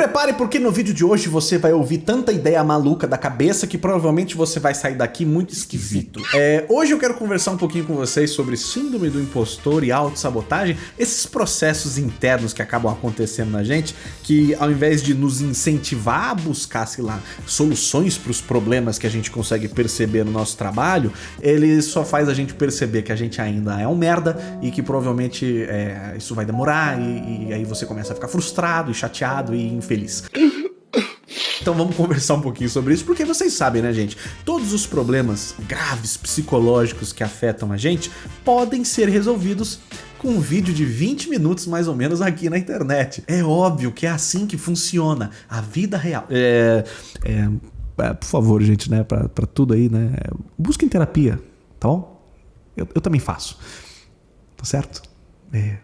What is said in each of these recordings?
prepare porque no vídeo de hoje você vai ouvir tanta ideia maluca da cabeça que provavelmente você vai sair daqui muito esquisito. É, hoje eu quero conversar um pouquinho com vocês sobre síndrome do impostor e autossabotagem, esses processos internos que acabam acontecendo na gente, que ao invés de nos incentivar a buscar, sei lá, soluções para os problemas que a gente consegue perceber no nosso trabalho, ele só faz a gente perceber que a gente ainda é um merda e que provavelmente é, isso vai demorar e, e aí você começa a ficar frustrado e chateado e infeliz. Então vamos conversar um pouquinho sobre isso, porque vocês sabem, né, gente? Todos os problemas graves psicológicos que afetam a gente podem ser resolvidos com um vídeo de 20 minutos mais ou menos aqui na internet. É óbvio que é assim que funciona a vida real. É, é, é por favor, gente, né, pra, pra tudo aí, né, busquem terapia, tá bom? Eu, eu também faço, tá certo? É,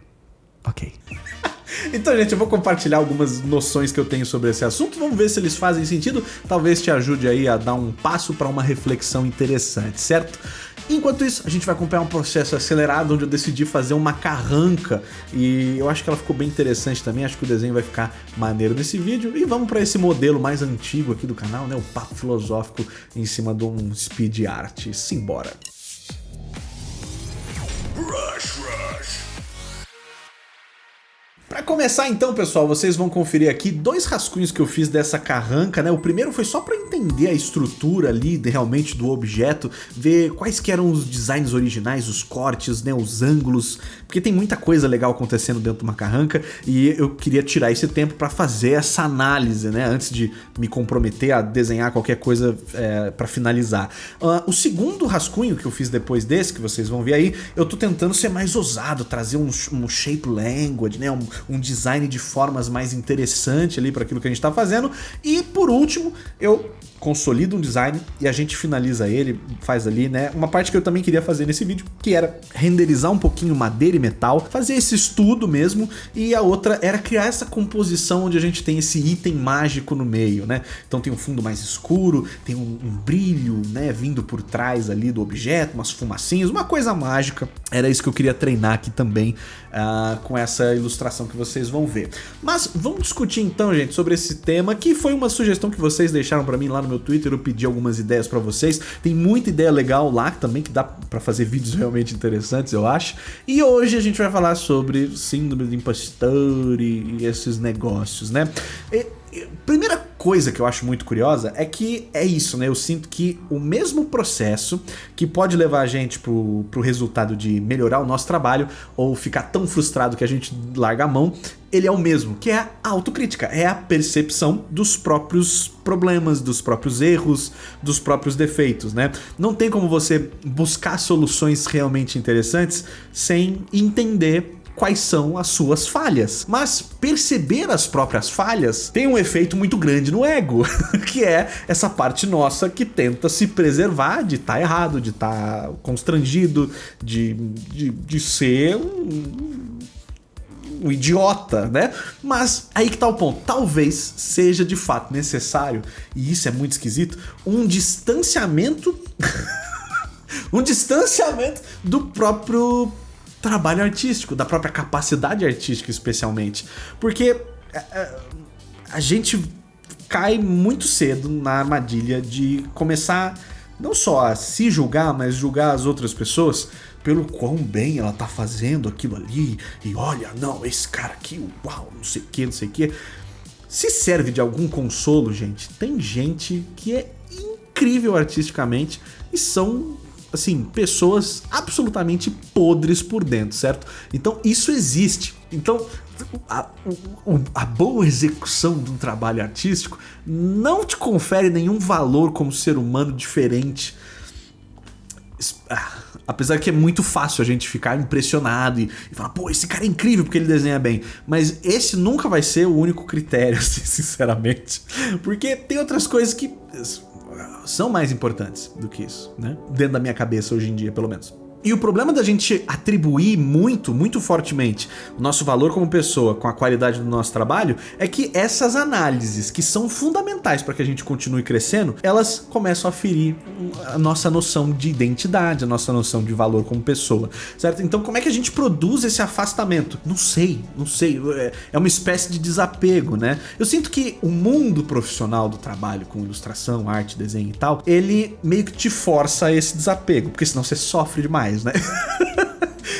ok. Então, gente, eu vou compartilhar algumas noções que eu tenho sobre esse assunto. Vamos ver se eles fazem sentido. Talvez te ajude aí a dar um passo para uma reflexão interessante, certo? Enquanto isso, a gente vai acompanhar um processo acelerado onde eu decidi fazer uma carranca e eu acho que ela ficou bem interessante também, acho que o desenho vai ficar maneiro nesse vídeo. E vamos para esse modelo mais antigo aqui do canal, né, o papo filosófico em cima de um speed art. Simbora! Rush. Começar então, pessoal, vocês vão conferir aqui dois rascunhos que eu fiz dessa carranca, né? O primeiro foi só para entender a estrutura ali de, realmente do objeto, ver quais que eram os designs originais, os cortes, né, os ângulos, porque tem muita coisa legal acontecendo dentro de uma carranca e eu queria tirar esse tempo para fazer essa análise, né, antes de me comprometer a desenhar qualquer coisa é, para finalizar. Uh, o segundo rascunho que eu fiz depois desse, que vocês vão ver aí, eu tô tentando ser mais ousado, trazer um, um shape language, né, um, um design de formas mais interessante ali para aquilo que a gente está fazendo. E por último, eu consolido um design e a gente finaliza ele, faz ali, né? Uma parte que eu também queria fazer nesse vídeo, que era renderizar um pouquinho madeira e metal, fazer esse estudo mesmo, e a outra era criar essa composição onde a gente tem esse item mágico no meio, né? Então tem um fundo mais escuro, tem um, um brilho, né, vindo por trás ali do objeto, umas fumacinhas, uma coisa mágica. Era isso que eu queria treinar aqui também uh, com essa ilustração que vocês vão ver. Mas vamos discutir então, gente, sobre esse tema, que foi uma sugestão que vocês deixaram para mim lá no meu Twitter, eu pedi algumas ideias para vocês. Tem muita ideia legal lá também que dá para fazer vídeos realmente interessantes, eu acho. E hoje a gente vai falar sobre síndrome do impostor e, e esses negócios, né? E, primeira coisa que eu acho muito curiosa é que é isso, né? Eu sinto que o mesmo processo que pode levar a gente pro, pro resultado de melhorar o nosso trabalho ou ficar tão frustrado que a gente larga a mão, ele é o mesmo, que é a autocrítica, é a percepção dos próprios problemas, dos próprios erros, dos próprios defeitos, né? Não tem como você buscar soluções realmente interessantes sem entender quais são as suas falhas. Mas perceber as próprias falhas tem um efeito muito grande no ego, que é essa parte nossa que tenta se preservar de estar tá errado, de estar tá constrangido, de, de, de ser um, um idiota, né? Mas aí que tá o ponto. Talvez seja de fato necessário, e isso é muito esquisito, um distanciamento. um distanciamento do próprio trabalho artístico, da própria capacidade artística especialmente. Porque é, é, a gente cai muito cedo na armadilha de começar não só a se julgar, mas julgar as outras pessoas pelo quão bem ela tá fazendo aquilo ali, e olha, não, esse cara aqui, uau, não sei o que, não sei o que. Se serve de algum consolo, gente, tem gente que é incrível artisticamente e são assim, pessoas absolutamente podres por dentro, certo? Então isso existe. Então a, a, boa execução de um trabalho artístico não te confere nenhum valor como ser humano diferente. Ah, apesar que é muito fácil a gente ficar impressionado e, e, falar, pô, esse cara é incrível porque ele desenha bem. Mas esse nunca vai ser o único critério, assim, sinceramente. Porque tem outras coisas que são mais importantes do que isso, né? Dentro da minha cabeça hoje em dia, pelo menos. E o problema da gente atribuir muito, muito fortemente o nosso valor como pessoa com a qualidade do nosso trabalho é que essas análises que são fundamentais para que a gente continue crescendo, elas começam a ferir a nossa noção de identidade, a nossa noção de valor como pessoa, certo? Então como é que a gente produz esse afastamento? Não sei, não sei, é, é uma espécie de desapego, né? Eu sinto que o mundo profissional do trabalho com ilustração, arte, desenho e tal, ele meio que te força a esse desapego, porque senão você sofre demais, né?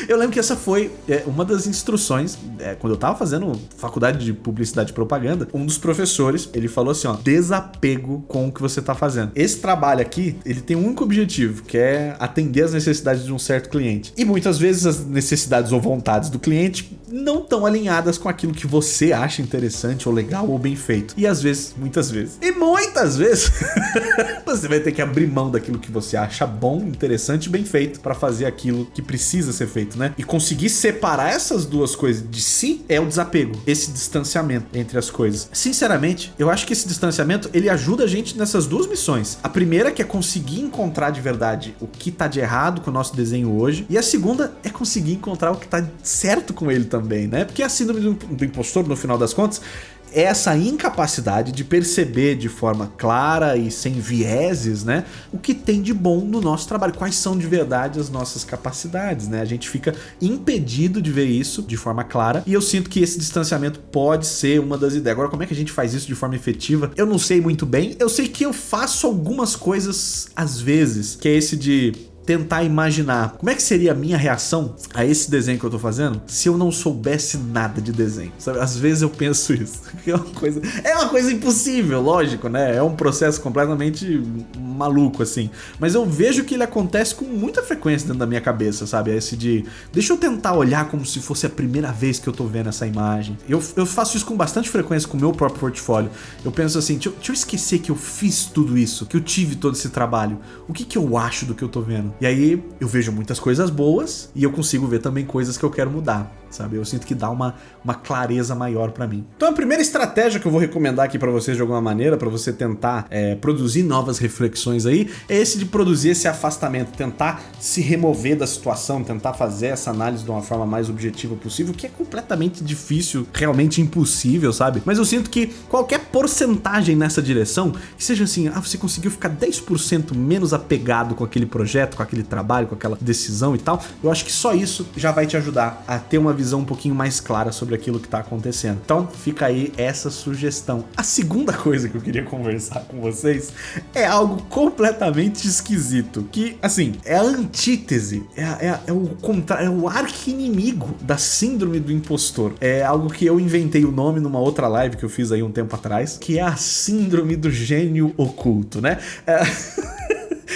Eu lembro que essa foi é, uma das instruções, é, quando eu tava fazendo faculdade de publicidade e propaganda, um dos professores, ele falou assim, ó, desapego com o que você tá fazendo. Esse trabalho aqui, ele tem um único objetivo, que é atender as necessidades de um certo cliente. E muitas vezes as necessidades ou vontades do cliente não estão alinhadas com aquilo que você acha interessante ou legal ou bem feito. E às vezes, muitas vezes, e muitas vezes, você vai ter que abrir mão daquilo que você acha bom, interessante e bem feito para fazer aquilo que precisa ser feito, né? E conseguir separar essas duas coisas de si é o desapego, esse distanciamento entre as coisas. Sinceramente, eu acho que esse distanciamento ele ajuda a gente nessas duas missões. A primeira que é conseguir encontrar de verdade o que tá de errado com o nosso desenho hoje, e a segunda é conseguir encontrar o que tá certo com ele também né? Porque a síndrome do impostor, no final das contas, é essa incapacidade de perceber de forma clara e sem vieses, né, o que tem de bom no nosso trabalho, quais são de verdade as nossas capacidades, né? A gente fica impedido de ver isso de forma clara e eu sinto que esse distanciamento pode ser uma das ideias. Agora, como é que a gente faz isso de forma efetiva? Eu não sei muito bem. Eu sei que eu faço algumas coisas às vezes, que é esse de tentar imaginar como é que seria a minha reação a esse desenho que eu tô fazendo se eu não soubesse nada de desenho, sabe? Às vezes eu penso isso, é uma coisa, é uma coisa impossível, lógico, né? É um processo completamente maluco, assim. Mas eu vejo que ele acontece com muita frequência dentro da minha cabeça, sabe? Esse de, deixa eu tentar olhar como se fosse a primeira vez que eu tô vendo essa imagem. Eu, eu faço isso com bastante frequência com o meu próprio portfólio. Eu penso assim, deixa eu, deixa eu esquecer que eu fiz tudo isso, que eu tive todo esse trabalho. O que que eu acho do que eu tô vendo? E aí eu vejo muitas coisas boas e eu consigo ver também coisas que eu quero mudar sabe? Eu sinto que dá uma, uma clareza maior para mim. Então a primeira estratégia que eu vou recomendar aqui para vocês de alguma maneira, para você tentar é, produzir novas reflexões aí, é esse de produzir esse afastamento, tentar se remover da situação, tentar fazer essa análise de uma forma mais objetiva possível, que é completamente difícil, realmente impossível, sabe? Mas eu sinto que qualquer porcentagem nessa direção, que seja assim, ah, você conseguiu ficar 10% menos apegado com aquele projeto, com aquele trabalho, com aquela decisão e tal, eu acho que só isso já vai te ajudar a ter uma visão visão um pouquinho mais clara sobre aquilo que está acontecendo. Então fica aí essa sugestão. A segunda coisa que eu queria conversar com vocês é algo completamente esquisito, que assim, é a antítese, é, é, é o contrário, é o arqui-inimigo da síndrome do impostor. É algo que eu inventei o nome numa outra live que eu fiz aí um tempo atrás, que é a síndrome do gênio oculto, né? É...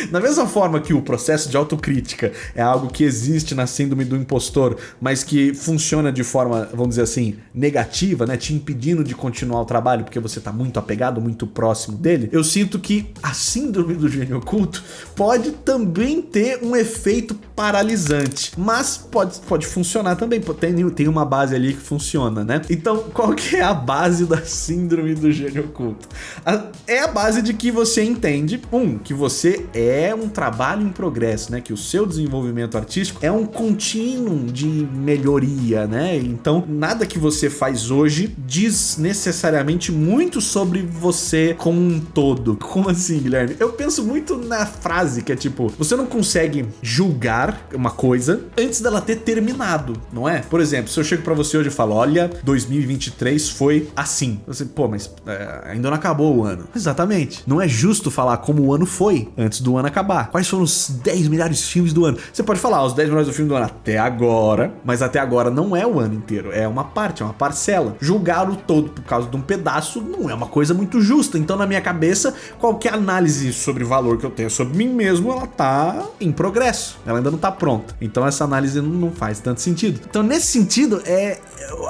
Da mesma forma que o processo de autocrítica é algo que existe na síndrome do impostor, mas que funciona de forma, vamos dizer assim, negativa, né, te impedindo de continuar o trabalho porque você tá muito apegado, muito próximo dele, eu sinto que a síndrome do gênio oculto pode também ter um efeito paralisante, mas pode, pode funcionar também, tem, tem uma base ali que funciona, né? Então, qual que é a base da síndrome do gênio oculto? A, é a base de que você entende, um, que você é é um trabalho em progresso, né? Que o seu desenvolvimento artístico é um contínuo de melhoria, né? Então, nada que você faz hoje diz necessariamente muito sobre você como um todo. Como assim, Guilherme? Eu penso muito na frase que é tipo, você não consegue julgar uma coisa antes dela ter terminado, não é? Por exemplo, se eu chego para você hoje e falo, olha, 2023 foi assim. Você, pô, mas é, ainda não acabou o ano. Exatamente. Não é justo falar como o ano foi antes do do ano acabar. Quais foram os 10 melhores filmes do ano? Você pode falar os 10 melhores do filme do ano até agora, mas até agora não é o ano inteiro, é uma parte, é uma parcela. Julgar o todo por causa de um pedaço não é uma coisa muito justa. Então, na minha cabeça, qualquer análise sobre valor que eu tenho sobre mim mesmo, ela tá em progresso. Ela ainda não tá pronta. Então, essa análise não faz tanto sentido. Então, nesse sentido, é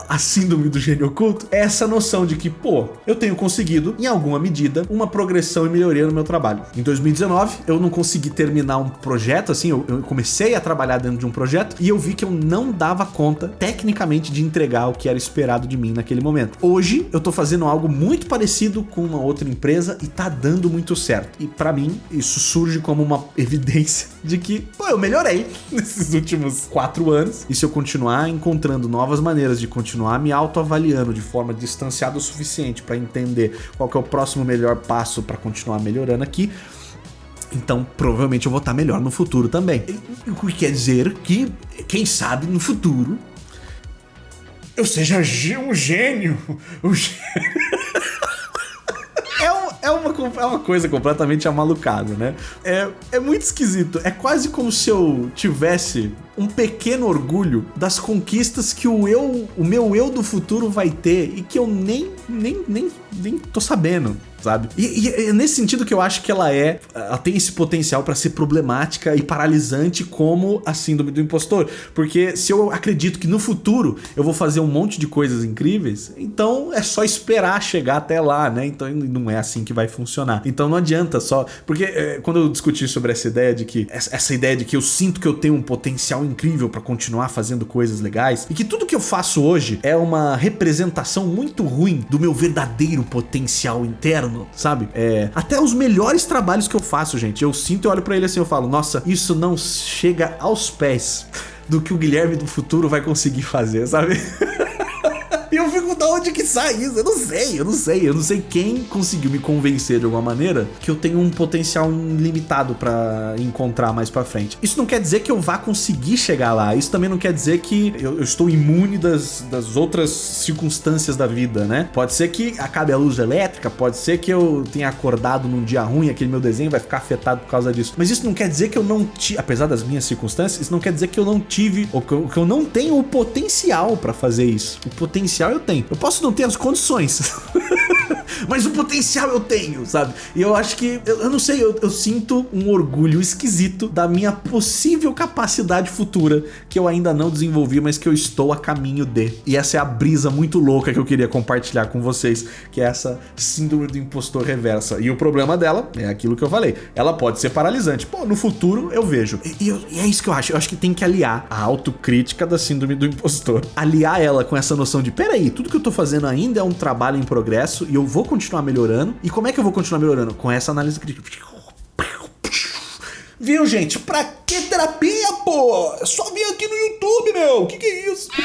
a síndrome do gênio oculto é essa noção de que, pô, eu tenho conseguido, em alguma medida, uma progressão e melhoria no meu trabalho. Em 2019, eu não consegui terminar um projeto, assim, eu, eu comecei a trabalhar dentro de um projeto e eu vi que eu não dava conta, tecnicamente, de entregar o que era esperado de mim naquele momento. Hoje, eu tô fazendo algo muito parecido com uma outra empresa e tá dando muito certo. E para mim, isso surge como uma evidência de que, pô, eu melhorei nesses últimos quatro anos. E se eu continuar encontrando novas maneiras de continuar me autoavaliando de forma distanciada o suficiente para entender qual é o próximo melhor passo para continuar melhorando aqui, então, provavelmente eu vou estar melhor no futuro também. O que quer dizer que, quem sabe, no futuro, eu seja um gênio. Um gênio. É, um, é, uma, é uma coisa completamente amalucada, né? É, é muito esquisito. É quase como se eu tivesse um pequeno orgulho das conquistas que o eu, o meu eu do futuro vai ter e que eu nem, nem, nem, nem tô sabendo sabe? E, e, é nesse sentido que eu acho que ela é, ela tem esse potencial para ser problemática e paralisante como a síndrome do impostor, porque se eu acredito que no futuro eu vou fazer um monte de coisas incríveis, então é só esperar chegar até lá, né? Então não é assim que vai funcionar. Então não adianta só, porque é, quando eu discuti sobre essa ideia de que essa, ideia de que eu sinto que eu tenho um potencial incrível para continuar fazendo coisas legais e que tudo que eu faço hoje é uma representação muito ruim do meu verdadeiro potencial interno sabe? É, até os melhores trabalhos que eu faço, gente, eu sinto e olho para ele assim, eu falo, nossa, isso não chega aos pés do que o Guilherme do futuro vai conseguir fazer, sabe? Eu fico, da onde que sai isso? Eu não sei, eu não sei. Eu não sei quem conseguiu me convencer de alguma maneira que eu tenho um potencial limitado para encontrar mais para frente. Isso não quer dizer que eu vá conseguir chegar lá. Isso também não quer dizer que eu, eu estou imune das, das outras circunstâncias da vida, né? Pode ser que acabe a luz elétrica, pode ser que eu tenha acordado num dia ruim, aquele meu desenho vai ficar afetado por causa disso. Mas isso não quer dizer que eu não tive, apesar das minhas circunstâncias, isso não quer dizer que eu não tive, ou que eu, que eu não tenho o potencial para fazer isso. O potencial eu tenho. Eu posso não ter as condições. mas o potencial eu tenho, sabe? E eu acho que, eu, eu não sei, eu, eu, sinto um orgulho esquisito da minha possível capacidade futura que eu ainda não desenvolvi, mas que eu estou a caminho de. E essa é a brisa muito louca que eu queria compartilhar com vocês, que é essa síndrome do impostor reversa. E o problema dela é aquilo que eu falei, ela pode ser paralisante. Pô, no futuro eu vejo. E, e, eu, e é isso que eu acho, eu acho que tem que aliar a autocrítica da síndrome do impostor, aliar ela com essa noção de, peraí, tudo que eu tô fazendo ainda é um trabalho em progresso e eu vou continuar melhorando. E como é que eu vou continuar melhorando? Com essa análise crítica. Viu, gente? Pra que terapia, pô? É só vir aqui no YouTube, meu. Que que é isso?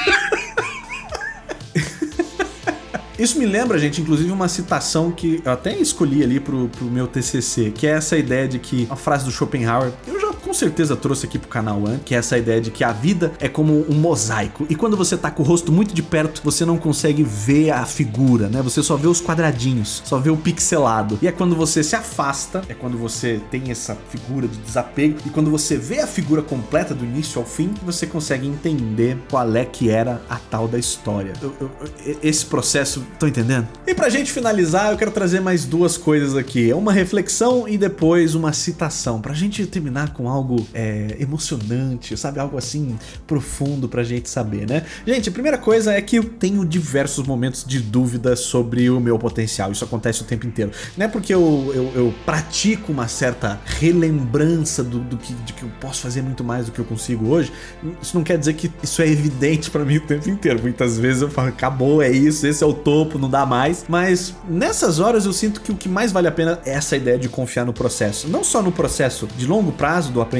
Isso me lembra, gente, inclusive uma citação que eu até escolhi ali pro, pro meu TCC, que é essa ideia de que, a frase do Schopenhauer, eu já certeza trouxe aqui pro canal One, que é essa ideia de que a vida é como um mosaico. E quando você tá com o rosto muito de perto, você não consegue ver a figura, né? Você só vê os quadradinhos, só vê o pixelado. E é quando você se afasta, é quando você tem essa figura de desapego, e quando você vê a figura completa do início ao fim, você consegue entender qual é que era a tal da história. Eu, eu, esse processo Estão entendendo? E pra gente finalizar, eu quero trazer mais duas coisas aqui. Uma reflexão e depois uma citação. Pra gente terminar com algo é, emocionante, sabe? Algo assim profundo pra gente saber, né? Gente, a primeira coisa é que eu tenho diversos momentos de dúvida sobre o meu potencial. Isso acontece o tempo inteiro. Não é porque eu, eu, eu pratico uma certa relembrança do, do que, de que eu posso fazer muito mais do que eu consigo hoje. Isso não quer dizer que isso é evidente pra mim o tempo inteiro. Muitas vezes eu falo, acabou, é isso, esse é o topo, não dá mais. Mas nessas horas eu sinto que o que mais vale a pena é essa ideia de confiar no processo. Não só no processo de longo prazo do aprendizado,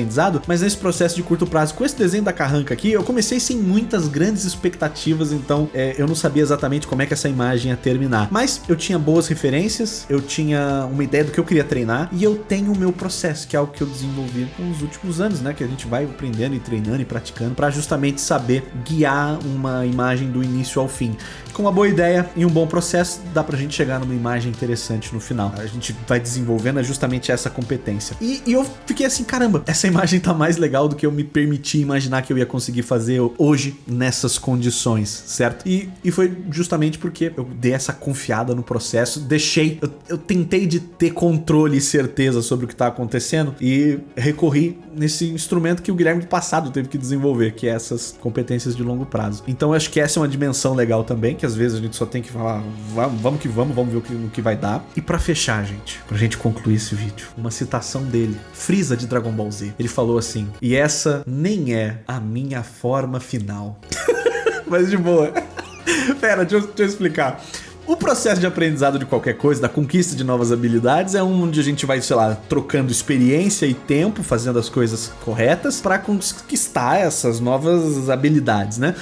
mas nesse processo de curto prazo. Com esse desenho da carranca aqui, eu comecei sem muitas grandes expectativas, então é, eu não sabia exatamente como é que essa imagem ia terminar. Mas eu tinha boas referências, eu tinha uma ideia do que eu queria treinar e eu tenho o meu processo, que é algo que eu desenvolvi nos últimos anos, né? Que a gente vai aprendendo e treinando e praticando para justamente saber guiar uma imagem do início ao fim. Com uma boa ideia e um bom processo, dá pra gente chegar numa imagem interessante no final. A gente vai desenvolvendo justamente essa competência. E, e eu fiquei assim, caramba, essa imagem tá mais legal do que eu me permiti imaginar que eu ia conseguir fazer hoje nessas condições, certo? E, e foi justamente porque eu dei essa confiada no processo, deixei, eu, eu tentei de ter controle e certeza sobre o que tá acontecendo e recorri nesse instrumento que o Guilherme do passado teve que desenvolver, que é essas competências de longo prazo. Então eu acho que essa é uma dimensão legal também, que às vezes a gente só tem que falar, vamos, vamos que vamos, vamos ver o que, o que vai dar. E para fechar, gente, pra gente concluir esse vídeo, uma citação dele, Frieza de Dragon Ball Z. Ele falou assim: "E essa nem é a minha forma final". Mas de boa. Pera, deixa eu, deixa eu explicar. O processo de aprendizado de qualquer coisa, da conquista de novas habilidades, é onde a gente vai, sei lá, trocando experiência e tempo, fazendo as coisas corretas para conquistar essas novas habilidades, né?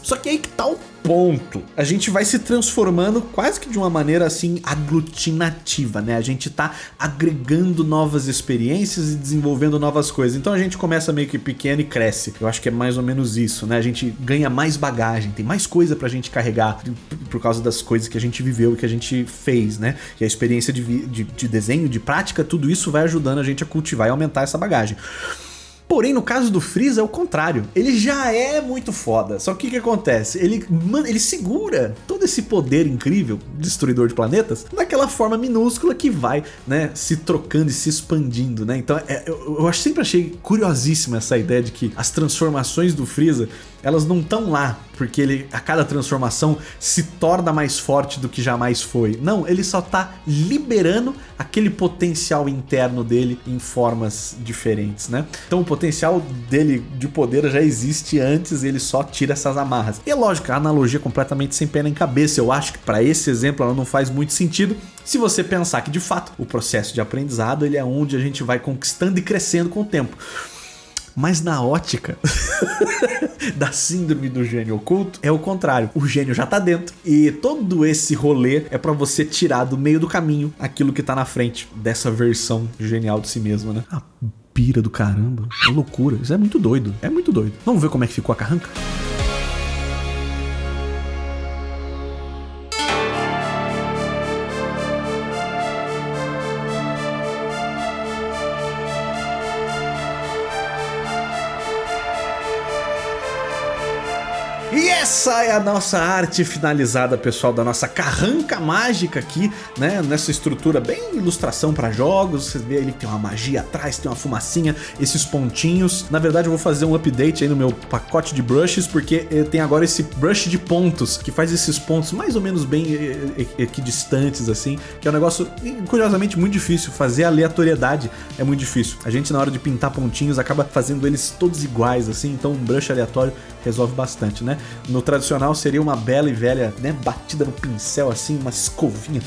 Só que aí que tá o ponto. A gente vai se transformando quase que de uma maneira assim aglutinativa, né? A gente tá agregando novas experiências e desenvolvendo novas coisas. Então a gente começa meio que pequeno e cresce. Eu acho que é mais ou menos isso, né? A gente ganha mais bagagem, tem mais coisa pra gente carregar por causa das coisas que a gente viveu e que a gente fez, né? E a experiência de, de, de desenho, de prática, tudo isso vai ajudando a gente a cultivar e aumentar essa bagagem. Porém, no caso do Freeza é o contrário. Ele já é muito foda. Só que o que, acontece? Ele, ele segura todo esse poder incrível, destruidor de planetas, naquela forma minúscula que vai, né, se trocando e se expandindo, né? Então, é, eu, eu sempre achei curiosíssima essa ideia de que as transformações do Freeza elas não estão lá porque ele a cada transformação se torna mais forte do que jamais foi. Não, ele só tá liberando aquele potencial interno dele em formas diferentes, né? Então o potencial dele de poder já existe antes, ele só tira essas amarras. E é lógico, a analogia é completamente sem pé nem cabeça. Eu acho que para esse exemplo ela não faz muito sentido se você pensar que de fato o processo de aprendizado ele é onde a gente vai conquistando e crescendo com o tempo. Mas na ótica da síndrome do gênio oculto, é o contrário. O gênio já tá dentro e todo esse rolê é para você tirar do meio do caminho aquilo que tá na frente dessa versão genial de si mesmo, né? Pira do caramba. É loucura. Isso é muito doido. É muito doido. Vamos ver como é que ficou a carranca? Essa é a nossa arte finalizada, pessoal, da nossa carranca mágica aqui, né? Nessa estrutura bem ilustração para jogos. Você vê ali que tem uma magia atrás, tem uma fumacinha, esses pontinhos. Na verdade, eu vou fazer um update aí no meu pacote de brushes, porque tem agora esse brush de pontos, que faz esses pontos mais ou menos bem equidistantes, assim, que é um negócio, curiosamente, muito difícil. Fazer aleatoriedade é muito difícil. A gente, na hora de pintar pontinhos, acaba fazendo eles todos iguais, assim, então um brush aleatório resolve bastante, né? No tradicional seria uma bela e velha, né, batida no pincel assim, uma escovinha,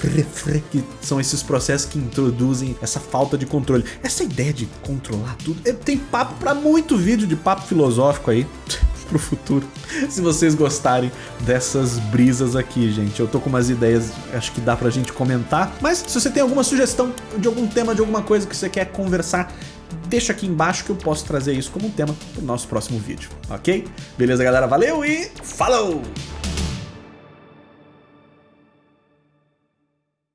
que são esses processos que introduzem essa falta de controle. Essa ideia de controlar tudo, tem papo para muito vídeo de papo filosófico aí pro futuro. Se vocês gostarem dessas brisas aqui, gente. Eu tô com umas ideias, acho que dá pra gente comentar. Mas se você tem alguma sugestão de algum tema, de alguma coisa que você quer conversar, deixa aqui embaixo que eu posso trazer isso como um tema pro nosso próximo vídeo, ok? Beleza, galera? Valeu e falou!